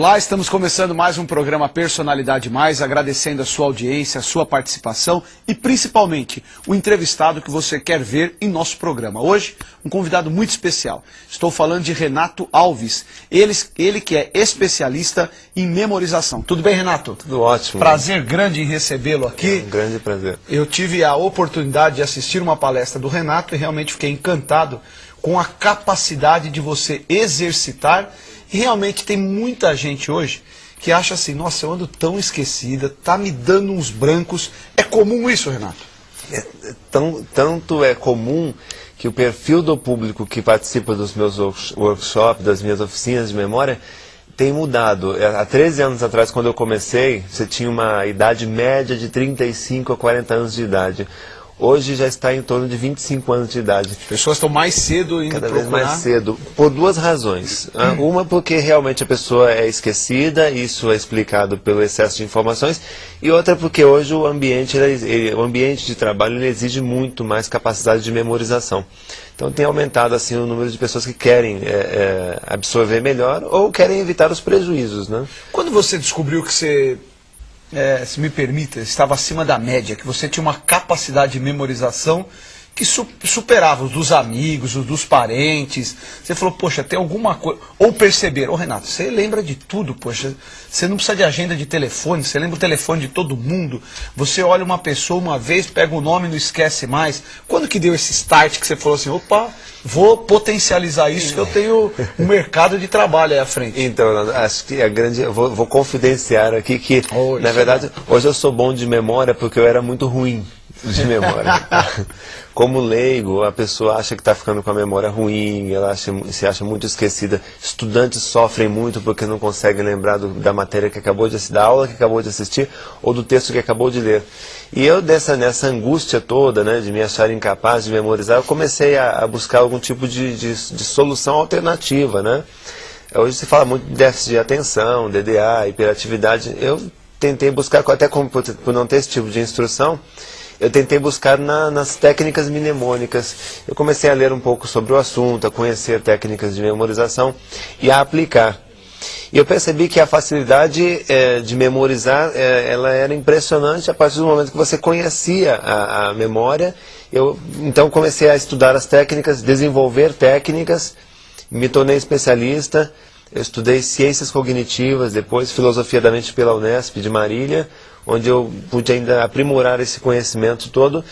Olá, estamos começando mais um programa Personalidade Mais, agradecendo a sua audiência, a sua participação e principalmente o entrevistado que você quer ver em nosso programa. Hoje, um convidado muito especial. Estou falando de Renato Alves, ele, ele que é especialista em memorização. Tudo bem, Renato? Tudo ótimo. Prazer grande em recebê-lo aqui. É um grande prazer. Eu tive a oportunidade de assistir uma palestra do Renato e realmente fiquei encantado com a capacidade de você exercitar e realmente tem muita gente hoje que acha assim, nossa, eu ando tão esquecida, tá me dando uns brancos. É comum isso, Renato? É, tão, tanto é comum que o perfil do público que participa dos meus workshops, das minhas oficinas de memória, tem mudado. É, há 13 anos atrás, quando eu comecei, você tinha uma idade média de 35 a 40 anos de idade hoje já está em torno de 25 anos de idade. As pessoas estão mais cedo indo Cada procurar. vez mais cedo, por duas razões. Hum. Uma porque realmente a pessoa é esquecida, isso é explicado pelo excesso de informações, e outra porque hoje o ambiente, ele, o ambiente de trabalho exige muito mais capacidade de memorização. Então tem aumentado assim o número de pessoas que querem é, é, absorver melhor ou querem evitar os prejuízos. Né? Quando você descobriu que você é, se me permita, estava acima da média, que você tinha uma capacidade de memorização que su superava os dos amigos, os dos parentes. Você falou, poxa, tem alguma coisa. Ou perceber, ô Renato, você lembra de tudo, poxa. Você não precisa de agenda de telefone, você lembra o telefone de todo mundo. Você olha uma pessoa uma vez, pega o nome e não esquece mais. Quando que deu esse start que você falou assim, opa, vou potencializar isso, que eu tenho um mercado de trabalho aí à frente? Então, acho que a grande. Eu vou, vou confidenciar aqui que, oh, na verdade, hoje eu sou bom de memória porque eu era muito ruim de memória. Como leigo, a pessoa acha que está ficando com a memória ruim, ela acha, se acha muito esquecida. Estudantes sofrem muito porque não conseguem lembrar do, da matéria que acabou de assistir, da aula que acabou de assistir ou do texto que acabou de ler. E eu, dessa, nessa angústia toda, né, de me achar incapaz de memorizar, eu comecei a, a buscar algum tipo de, de, de solução alternativa, né? Hoje se fala muito de déficit de atenção, DDA, hiperatividade. Eu tentei buscar, até como por, não ter esse tipo de instrução, eu tentei buscar na, nas técnicas mnemônicas. Eu comecei a ler um pouco sobre o assunto, a conhecer técnicas de memorização e a aplicar. E eu percebi que a facilidade é, de memorizar, é, ela era impressionante a partir do momento que você conhecia a, a memória. Eu então comecei a estudar as técnicas, desenvolver técnicas, me tornei especialista. Eu estudei ciências cognitivas, depois filosofia da mente pela Unesp de Marília, onde eu pude ainda aprimorar esse conhecimento todo.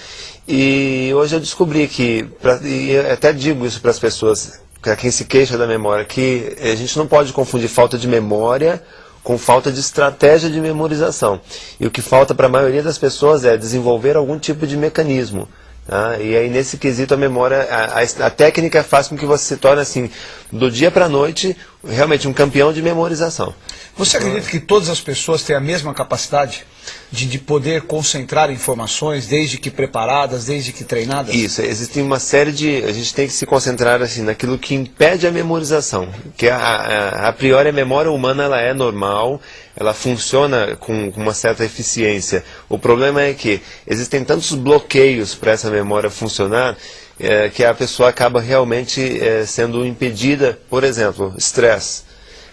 E hoje eu descobri que, pra, e até digo isso para as pessoas, para quem se queixa da memória, que a gente não pode confundir falta de memória com falta de estratégia de memorização. E o que falta para a maioria das pessoas é desenvolver algum tipo de mecanismo. Tá? E aí, nesse quesito, a memória, a, a, a, técnica faz com que você se torne, assim, do dia para a noite, realmente um campeão de memorização. Você acredita que todas as pessoas têm a mesma capacidade de, de poder concentrar informações, desde que preparadas, desde que treinadas? Isso, existe uma série de... A gente tem que se concentrar, assim, naquilo que impede a memorização. Que a, a, a priori a memória humana, ela é normal, ela funciona com, uma certa eficiência. O problema é que existem tantos bloqueios para essa memória funcionar é, que a pessoa acaba realmente é, sendo impedida, por exemplo, estresse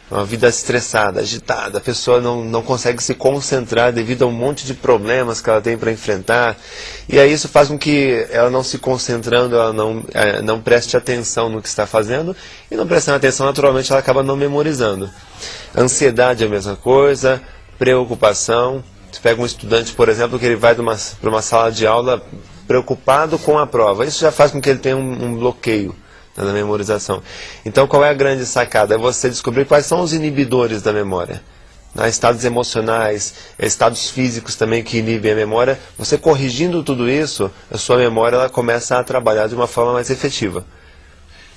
uma vida estressada, agitada, a pessoa não, não consegue se concentrar devido a um monte de problemas que ela tem para enfrentar. E aí isso faz com que ela não se concentrando, ela não, é, não preste atenção no que está fazendo, e não prestando atenção, naturalmente, ela acaba não memorizando. Ansiedade é a mesma coisa, preocupação. Você pega um estudante, por exemplo, que ele vai para uma, sala de aula preocupado com a prova. Isso já faz com que ele tenha um, um bloqueio na memorização. Então, qual é a grande sacada? É você descobrir quais são os inibidores da memória. Né? Estados emocionais, estados físicos também que inibem a memória. Você corrigindo tudo isso, a sua memória ela começa a trabalhar de uma forma mais efetiva.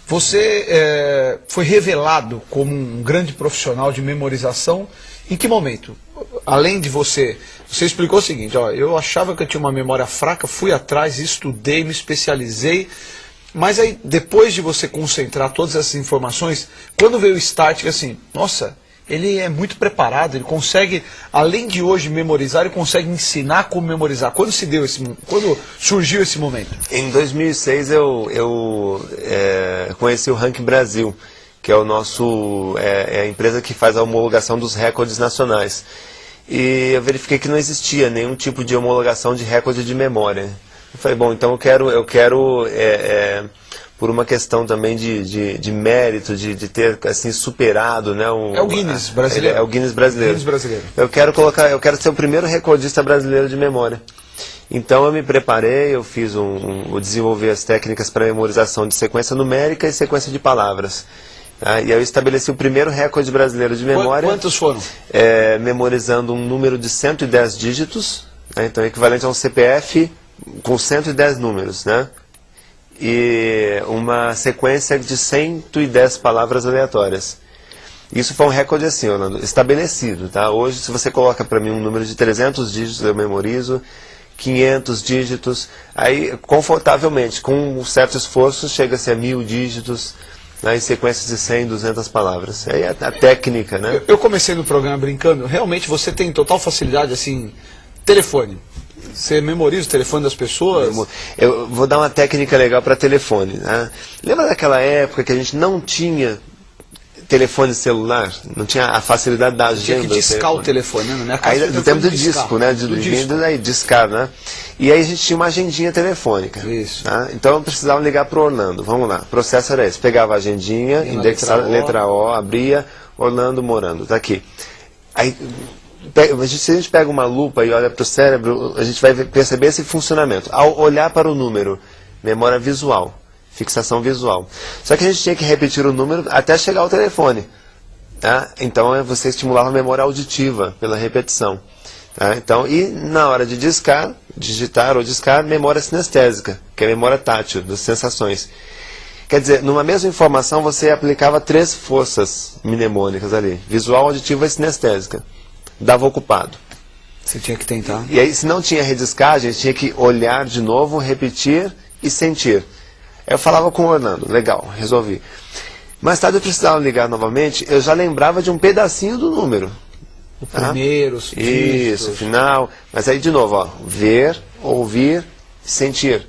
Você é, foi revelado como um grande profissional de memorização em que momento? Além de você, você explicou o seguinte, ó, eu achava que eu tinha uma memória fraca, fui atrás, estudei, me especializei, mas aí, depois de você concentrar todas essas informações, quando veio o start, assim, nossa, ele é muito preparado, ele consegue, além de hoje memorizar, ele consegue ensinar como memorizar. Quando se deu esse, quando surgiu esse momento? Em 2006 eu, eu é, conheci o Rank Brasil, que é o nosso é, é, a empresa que faz a homologação dos recordes nacionais. E eu verifiquei que não existia nenhum tipo de homologação de recorde de memória. Eu falei, bom, então eu quero, eu quero é, é por uma questão também de, de, de mérito, de, de, ter assim superado, né? Um, é o Guinness brasileiro. É, o Guinness brasileiro. Guinness brasileiro. Eu quero colocar, eu quero ser o primeiro recordista brasileiro de memória. Então eu me preparei, eu fiz um, um eu desenvolvi as técnicas para memorização de sequência numérica e sequência de palavras. Tá? E eu estabeleci o primeiro recorde brasileiro de memória. Quantos foram? É, memorizando um número de 110 dígitos, né? então equivalente a um CPF com 110 números, né? e uma sequência de 110 palavras aleatórias. Isso foi um recorde assim, Orlando, estabelecido. Tá? Hoje, se você coloca para mim um número de 300 dígitos, eu memorizo, 500 dígitos, aí confortavelmente, com um certo esforço, chega-se a mil dígitos, né, em sequências de 100, 200 palavras. Aí é a técnica, né? Eu, eu comecei no programa brincando, realmente você tem total facilidade, assim, telefone. Você memoriza o telefone das pessoas? Eu vou dar uma técnica legal para telefone. Né? Lembra daquela época que a gente não tinha telefone celular? Não tinha a facilidade da agenda. Tinha que discar o telefone, né? Aí, do tempo do disco, né? De, do disco. Aí, discar, né? E aí a gente tinha uma agendinha telefônica. Isso. Tá? Então eu precisava ligar para Orlando. Vamos lá. O processo era esse. Pegava a agendinha, indexava letra, letra o, abria, Orlando morando. Tá aqui. Aí se a gente pega uma lupa e olha para o cérebro, a gente vai perceber esse funcionamento. Ao olhar para o número, memória visual, fixação visual. Só que a gente tinha que repetir o número até chegar ao telefone. Tá? Então é, você estimulava a memória auditiva pela repetição. Tá? Então, e na hora de discar, digitar ou discar, memória sinestésica, que é a memória tátil, das sensações. Quer dizer, numa mesma informação você aplicava três forças mnemônicas ali, visual, auditiva e sinestésica dava ocupado. Você tinha que tentar. E aí, se não tinha rediscagem, tinha que olhar de novo, repetir e sentir. Eu falava com o Orlando, legal, resolvi. Mais tarde eu precisava ligar novamente, eu já lembrava de um pedacinho do número. O primeiro, ah, Isso, final. Mas aí de novo, ó, ver, ouvir, sentir.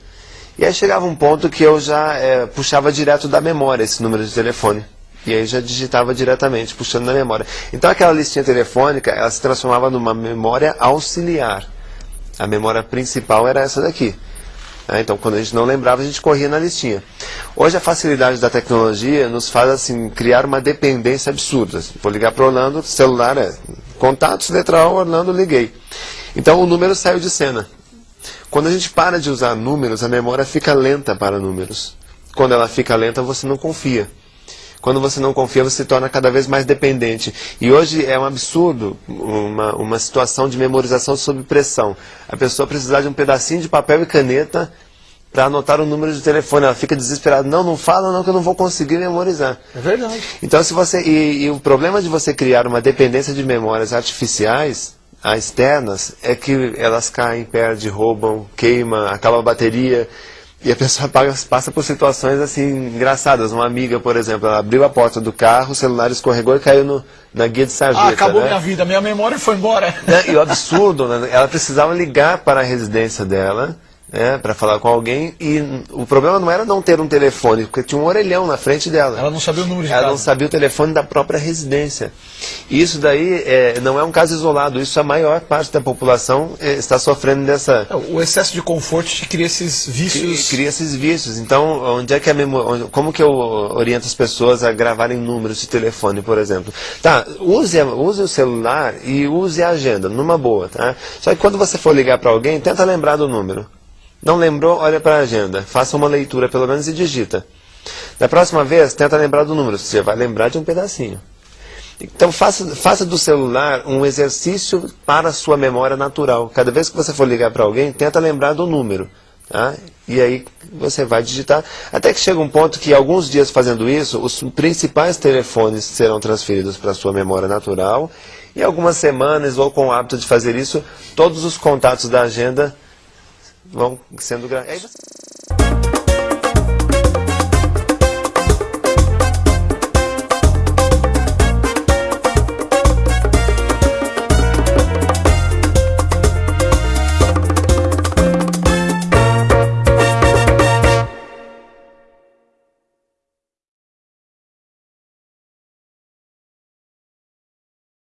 E aí chegava um ponto que eu já é, puxava direto da memória esse número de telefone. E aí já digitava diretamente, puxando na memória. Então aquela listinha telefônica, ela se transformava numa memória auxiliar. A memória principal era essa daqui. Né? Então quando a gente não lembrava, a gente corria na listinha. Hoje a facilidade da tecnologia nos faz assim, criar uma dependência absurda. Vou ligar para Orlando, celular é contatos, letra O, Orlando, liguei. Então o número saiu de cena. Quando a gente para de usar números, a memória fica lenta para números. Quando ela fica lenta, você não confia. Quando você não confia, você se torna cada vez mais dependente. E hoje é um absurdo uma, uma situação de memorização sob pressão. A pessoa precisar de um pedacinho de papel e caneta para anotar o número de telefone. Ela fica desesperada. Não, não fala não que eu não vou conseguir memorizar. É verdade. Então, se você e, e o problema de você criar uma dependência de memórias artificiais externas é que elas caem, perdem, roubam, queimam, acaba a bateria. E a pessoa passa por situações assim engraçadas. Uma amiga, por exemplo, ela abriu a porta do carro, o celular escorregou e caiu no, na guia de sarjeta. Ah, acabou né? minha vida, minha memória foi embora. Né? E o absurdo, né? ela precisava ligar para a residência dela né, para falar com alguém e o problema não era não ter um telefone, porque tinha um orelhão na frente dela. Ela não sabia o número de Ela casa. não sabia o telefone da própria residência. E isso daí é, não é um caso isolado, isso a maior parte da população é, está sofrendo dessa... É, o excesso de conforto cria esses vícios... Cria esses vícios. Então, onde é que a memória... Como que eu oriento as pessoas a gravarem números de telefone, por exemplo? Tá, use, use o celular e use a agenda, numa boa, tá? Só que quando você for ligar para alguém, tenta lembrar do número. Não lembrou? Olha para a agenda. Faça uma leitura pelo menos e digita. Da próxima vez, tenta lembrar do número. Você vai lembrar de um pedacinho. Então faça, faça do celular um exercício para a sua memória natural. Cada vez que você for ligar para alguém, tenta lembrar do número. Tá? E aí você vai digitar. Até que chega um ponto que alguns dias fazendo isso, os principais telefones serão transferidos para a sua memória natural. E algumas semanas, ou com o hábito de fazer isso, todos os contatos da agenda vão sendo grandes.